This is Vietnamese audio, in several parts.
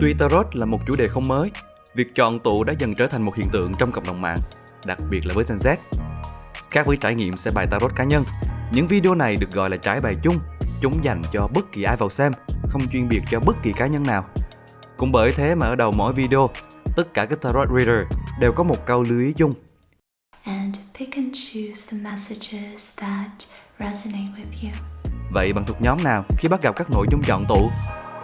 Tuy Tarot là một chủ đề không mới, việc chọn tụ đã dần trở thành một hiện tượng trong cộng đồng mạng, đặc biệt là với Gen Z. Khác với trải nghiệm xem bài Tarot cá nhân, những video này được gọi là trải bài chung, chúng dành cho bất kỳ ai vào xem, không chuyên biệt cho bất kỳ cá nhân nào. Cũng bởi thế mà ở đầu mỗi video, tất cả các Tarot Reader đều có một câu lưu ý chung. and pick and choose the messages that resonate with you. Vậy bạn thuộc nhóm nào khi bắt gặp các nội dung chọn tụ?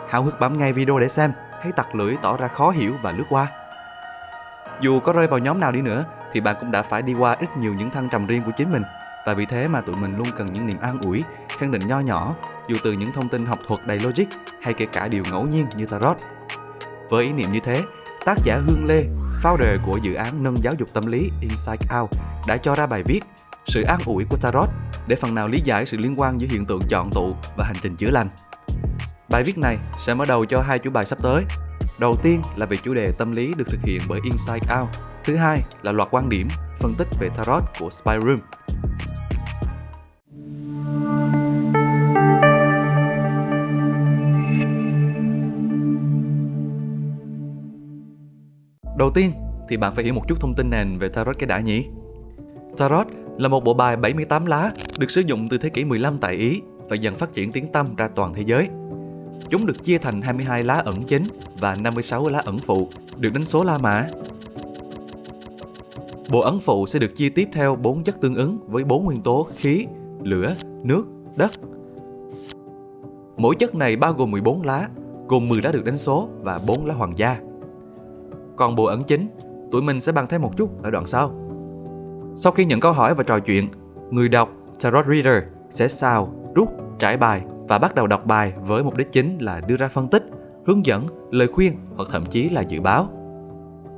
Háo hức bấm ngay video để xem, hay tặc lưỡi tỏ ra khó hiểu và lướt qua? Dù có rơi vào nhóm nào đi nữa, thì bạn cũng đã phải đi qua ít nhiều những thăng trầm riêng của chính mình. Và vì thế mà tụi mình luôn cần những niềm an ủi, khẳng định nho nhỏ, dù từ những thông tin học thuật đầy logic hay kể cả điều ngẫu nhiên như tarot. Với ý niệm như thế, tác giả Hương Lê, founder của dự án nâng giáo dục tâm lý Inside Out đã cho ra bài viết Sự an ủi của tarot để phần nào lý giải sự liên quan giữa hiện tượng chọn tụ và hành trình chữa lành. Bài viết này sẽ mở đầu cho hai chủ bài sắp tới. Đầu tiên là về chủ đề tâm lý được thực hiện bởi Inside Out. Thứ hai là loạt quan điểm, phân tích về tarot của Spy Room. Đầu tiên thì bạn phải hiểu một chút thông tin nền về Tarot cái đã nhỉ? Tarot là một bộ bài 78 lá được sử dụng từ thế kỷ 15 tại Ý và dần phát triển tiếng tăm ra toàn thế giới. Chúng được chia thành 22 lá ẩn chính và 56 lá ẩn phụ, được đánh số La Mã. Bộ ẩn phụ sẽ được chia tiếp theo 4 chất tương ứng với 4 nguyên tố khí, lửa, nước, đất. Mỗi chất này bao gồm 14 lá, gồm 10 lá được đánh số và 4 lá hoàng gia. Còn bộ ẩn chính, tụi mình sẽ bàn thêm một chút ở đoạn sau. Sau khi nhận câu hỏi và trò chuyện, người đọc Tarot Reader sẽ xào, rút, trải bài và bắt đầu đọc bài với mục đích chính là đưa ra phân tích, hướng dẫn, lời khuyên hoặc thậm chí là dự báo.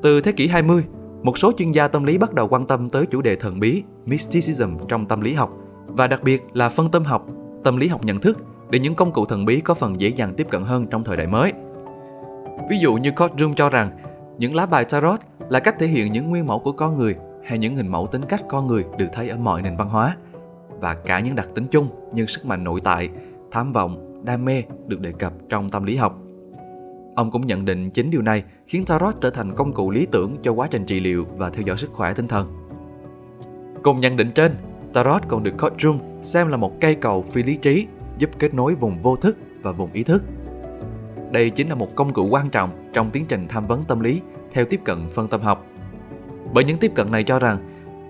Từ thế kỷ 20, một số chuyên gia tâm lý bắt đầu quan tâm tới chủ đề thần bí, mysticism trong tâm lý học và đặc biệt là phân tâm học, tâm lý học nhận thức để những công cụ thần bí có phần dễ dàng tiếp cận hơn trong thời đại mới. Ví dụ như Courtroom cho rằng những lá bài tarot là cách thể hiện những nguyên mẫu của con người hay những hình mẫu tính cách con người được thấy ở mọi nền văn hóa và cả những đặc tính chung như sức mạnh nội tại, tham vọng, đam mê được đề cập trong tâm lý học. Ông cũng nhận định chính điều này khiến Tarot trở thành công cụ lý tưởng cho quá trình trị liệu và theo dõi sức khỏe tinh thần. Cùng nhận định trên, Tarot còn được Courtroom xem là một cây cầu phi lý trí giúp kết nối vùng vô thức và vùng ý thức. Đây chính là một công cụ quan trọng trong tiến trình tham vấn tâm lý theo tiếp cận phân tâm học. Bởi những tiếp cận này cho rằng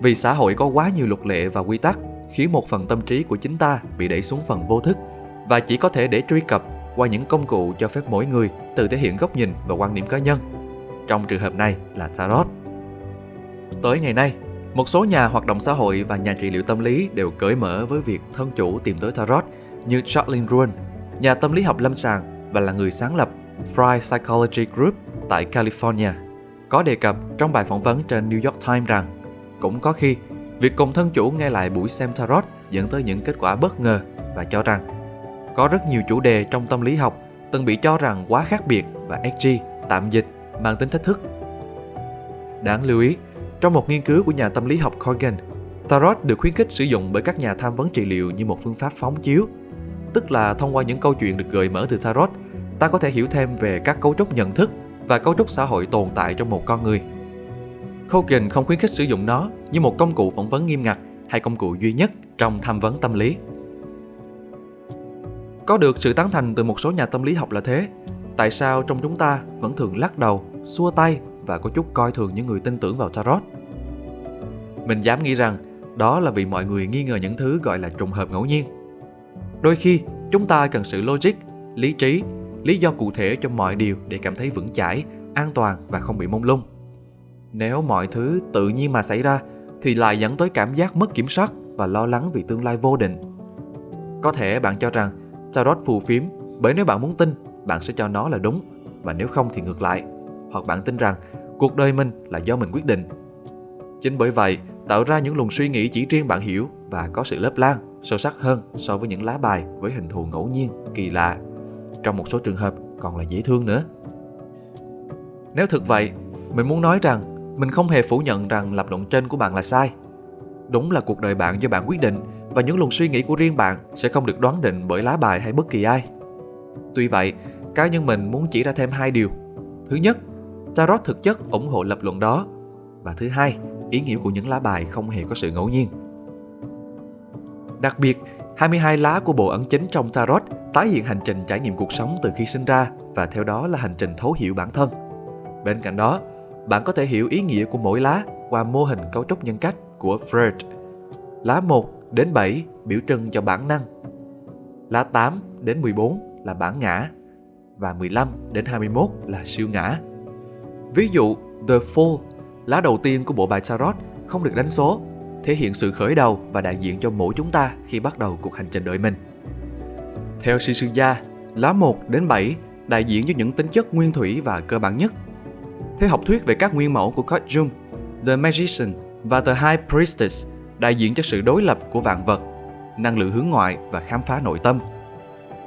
vì xã hội có quá nhiều luật lệ và quy tắc khiến một phần tâm trí của chính ta bị đẩy xuống phần vô thức và chỉ có thể để truy cập qua những công cụ cho phép mỗi người tự thể hiện góc nhìn và quan điểm cá nhân. Trong trường hợp này là Tarot. Tới ngày nay, một số nhà hoạt động xã hội và nhà trị liệu tâm lý đều cởi mở với việc thân chủ tìm tới Tarot như Charlene ruin nhà tâm lý học lâm sàng và là người sáng lập Fry Psychology Group tại California, có đề cập trong bài phỏng vấn trên New York Times rằng cũng có khi việc cùng thân chủ nghe lại buổi xem Tarot dẫn tới những kết quả bất ngờ và cho rằng có rất nhiều chủ đề trong tâm lý học từng bị cho rằng quá khác biệt và edgy, tạm dịch, mang tính thách thức. Đáng lưu ý, trong một nghiên cứu của nhà tâm lý học Corgan, Tarot được khuyến khích sử dụng bởi các nhà tham vấn trị liệu như một phương pháp phóng chiếu, tức là thông qua những câu chuyện được gợi mở từ Tarot, ta có thể hiểu thêm về các cấu trúc nhận thức và cấu trúc xã hội tồn tại trong một con người. Kogan không khuyến khích sử dụng nó như một công cụ phỏng vấn nghiêm ngặt hay công cụ duy nhất trong tham vấn tâm lý. Có được sự tán thành từ một số nhà tâm lý học là thế, tại sao trong chúng ta vẫn thường lắc đầu, xua tay và có chút coi thường những người tin tưởng vào tarot? Mình dám nghĩ rằng đó là vì mọi người nghi ngờ những thứ gọi là trùng hợp ngẫu nhiên. Đôi khi, chúng ta cần sự logic, lý trí, lý do cụ thể cho mọi điều để cảm thấy vững chãi, an toàn và không bị mông lung. Nếu mọi thứ tự nhiên mà xảy ra thì lại dẫn tới cảm giác mất kiểm soát và lo lắng vì tương lai vô định. Có thể bạn cho rằng tarot phù phiếm bởi nếu bạn muốn tin, bạn sẽ cho nó là đúng và nếu không thì ngược lại. Hoặc bạn tin rằng cuộc đời mình là do mình quyết định. Chính bởi vậy, tạo ra những luồng suy nghĩ chỉ riêng bạn hiểu và có sự lớp lan, sâu sắc hơn so với những lá bài với hình thù ngẫu nhiên, kỳ lạ. Trong một số trường hợp còn là dễ thương nữa. Nếu thực vậy, mình muốn nói rằng mình không hề phủ nhận rằng lập luận trên của bạn là sai. Đúng là cuộc đời bạn do bạn quyết định và những luồng suy nghĩ của riêng bạn sẽ không được đoán định bởi lá bài hay bất kỳ ai. Tuy vậy, cá nhân mình muốn chỉ ra thêm hai điều. Thứ nhất, Tarot thực chất ủng hộ lập luận đó. Và thứ hai, ý nghĩa của những lá bài không hề có sự ngẫu nhiên. Đặc biệt, 22 lá của bộ ấn chính trong Tarot tái hiện hành trình trải nghiệm cuộc sống từ khi sinh ra và theo đó là hành trình thấu hiểu bản thân. Bên cạnh đó, bạn có thể hiểu ý nghĩa của mỗi lá qua mô hình cấu trúc nhân cách của Freud. Lá 1 đến 7 biểu trưng cho bản năng. Lá 8 đến 14 là bản ngã và 15 đến 21 là siêu ngã. Ví dụ, The Fool, lá đầu tiên của bộ bài Tarot không được đánh số, thể hiện sự khởi đầu và đại diện cho mỗi chúng ta khi bắt đầu cuộc hành trình đời mình. Theo sư sư gia, lá 1 đến 7 đại diện cho những tính chất nguyên thủy và cơ bản nhất. Theo học thuyết về các nguyên mẫu của Carl Jung, The Magician và The High Priestess đại diện cho sự đối lập của vạn vật, năng lượng hướng ngoại và khám phá nội tâm.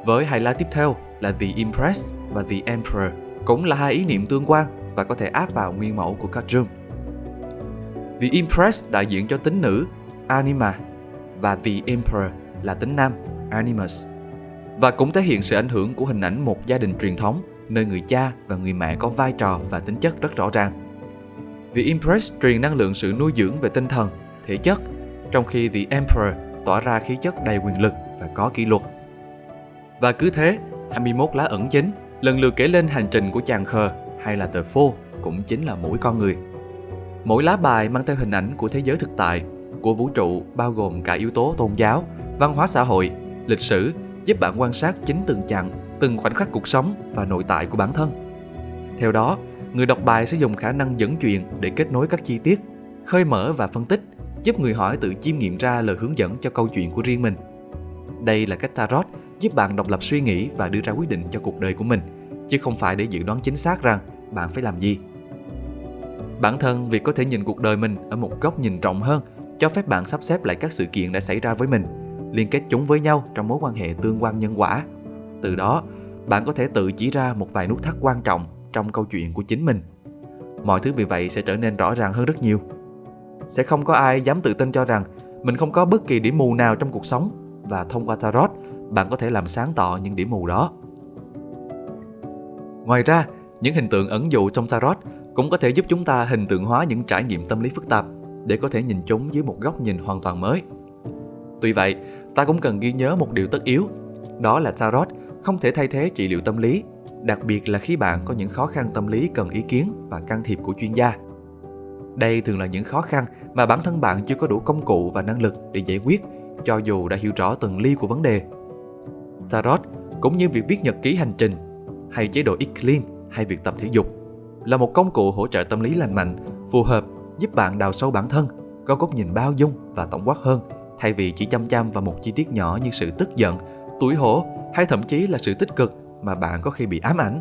Với hai lá tiếp theo là The Empress và The Emperor cũng là hai ý niệm tương quan và có thể áp vào nguyên mẫu của các Jung. The Empress đại diện cho tính nữ Anima và The Emperor là tính nam Animus và cũng thể hiện sự ảnh hưởng của hình ảnh một gia đình truyền thống nơi người cha và người mẹ có vai trò và tính chất rất rõ ràng. The Empress truyền năng lượng sự nuôi dưỡng về tinh thần, thể chất, trong khi The Emperor tỏa ra khí chất đầy quyền lực và có kỷ luật. Và cứ thế, 21 lá ẩn chính lần lượt kể lên hành trình của chàng khờ hay là tờ phô cũng chính là mỗi con người. Mỗi lá bài mang theo hình ảnh của thế giới thực tại, của vũ trụ bao gồm cả yếu tố tôn giáo, văn hóa xã hội, lịch sử giúp bạn quan sát chính từng chặng, từng khoảnh khắc cuộc sống và nội tại của bản thân. Theo đó, người đọc bài sẽ dùng khả năng dẫn chuyện để kết nối các chi tiết, khơi mở và phân tích, giúp người hỏi tự chiêm nghiệm ra lời hướng dẫn cho câu chuyện của riêng mình. Đây là cách tarot giúp bạn độc lập suy nghĩ và đưa ra quyết định cho cuộc đời của mình, chứ không phải để dự đoán chính xác rằng bạn phải làm gì. Bản thân việc có thể nhìn cuộc đời mình ở một góc nhìn rộng hơn cho phép bạn sắp xếp lại các sự kiện đã xảy ra với mình liên kết chúng với nhau trong mối quan hệ tương quan nhân quả. Từ đó, bạn có thể tự chỉ ra một vài nút thắt quan trọng trong câu chuyện của chính mình. Mọi thứ vì vậy sẽ trở nên rõ ràng hơn rất nhiều. Sẽ không có ai dám tự tin cho rằng mình không có bất kỳ điểm mù nào trong cuộc sống và thông qua tarot, bạn có thể làm sáng tỏ những điểm mù đó. Ngoài ra, những hình tượng ẩn dụ trong tarot cũng có thể giúp chúng ta hình tượng hóa những trải nghiệm tâm lý phức tạp để có thể nhìn chúng dưới một góc nhìn hoàn toàn mới. Tuy vậy, ta cũng cần ghi nhớ một điều tất yếu, đó là tarot không thể thay thế trị liệu tâm lý, đặc biệt là khi bạn có những khó khăn tâm lý cần ý kiến và can thiệp của chuyên gia. Đây thường là những khó khăn mà bản thân bạn chưa có đủ công cụ và năng lực để giải quyết, cho dù đã hiểu rõ từng ly của vấn đề. Tarot cũng như việc viết nhật ký hành trình hay chế độ eat clean hay việc tập thể dục là một công cụ hỗ trợ tâm lý lành mạnh, phù hợp giúp bạn đào sâu bản thân, có góc nhìn bao dung và tổng quát hơn thay vì chỉ chăm chăm vào một chi tiết nhỏ như sự tức giận, tủi hổ hay thậm chí là sự tích cực mà bạn có khi bị ám ảnh.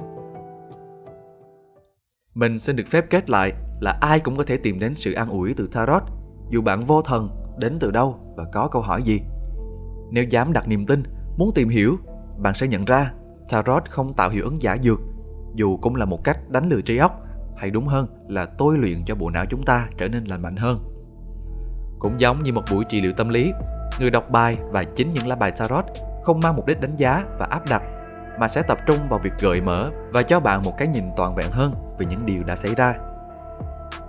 Mình xin được phép kết lại là ai cũng có thể tìm đến sự an ủi từ Tarot, dù bạn vô thần đến từ đâu và có câu hỏi gì. Nếu dám đặt niềm tin, muốn tìm hiểu, bạn sẽ nhận ra Tarot không tạo hiệu ứng giả dược, dù cũng là một cách đánh lừa trí óc, hay đúng hơn là tôi luyện cho bộ não chúng ta trở nên lành mạnh hơn. Cũng giống như một buổi trị liệu tâm lý, người đọc bài và chính những lá bài tarot không mang mục đích đánh giá và áp đặt, mà sẽ tập trung vào việc gợi mở và cho bạn một cái nhìn toàn vẹn hơn về những điều đã xảy ra.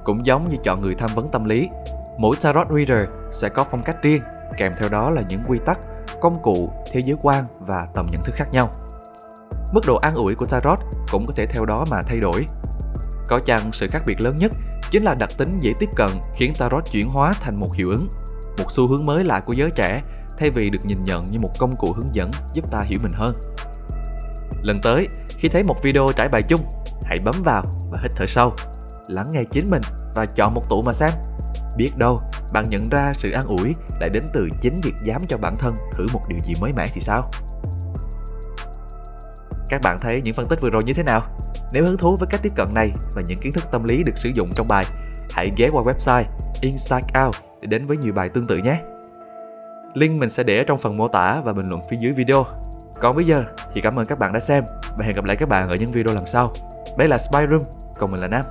Cũng giống như chọn người tham vấn tâm lý, mỗi tarot reader sẽ có phong cách riêng, kèm theo đó là những quy tắc, công cụ, thế giới quan và tầm nhận thức khác nhau. Mức độ an ủi của tarot cũng có thể theo đó mà thay đổi. Có chăng sự khác biệt lớn nhất chính là đặc tính dễ tiếp cận khiến tarot chuyển hóa thành một hiệu ứng, một xu hướng mới lạ của giới trẻ thay vì được nhìn nhận như một công cụ hướng dẫn giúp ta hiểu mình hơn. Lần tới, khi thấy một video trải bài chung, hãy bấm vào và hít thở sâu, lắng nghe chính mình và chọn một tụ mà xem. Biết đâu, bạn nhận ra sự an ủi lại đến từ chính việc dám cho bản thân thử một điều gì mới mẻ thì sao? Các bạn thấy những phân tích vừa rồi như thế nào? Nếu hứng thú với cách tiếp cận này và những kiến thức tâm lý được sử dụng trong bài, hãy ghé qua website Inside Out để đến với nhiều bài tương tự nhé. Link mình sẽ để ở trong phần mô tả và bình luận phía dưới video. Còn bây giờ thì cảm ơn các bạn đã xem và hẹn gặp lại các bạn ở những video lần sau. Đây là Spy Room, còn mình là Nam.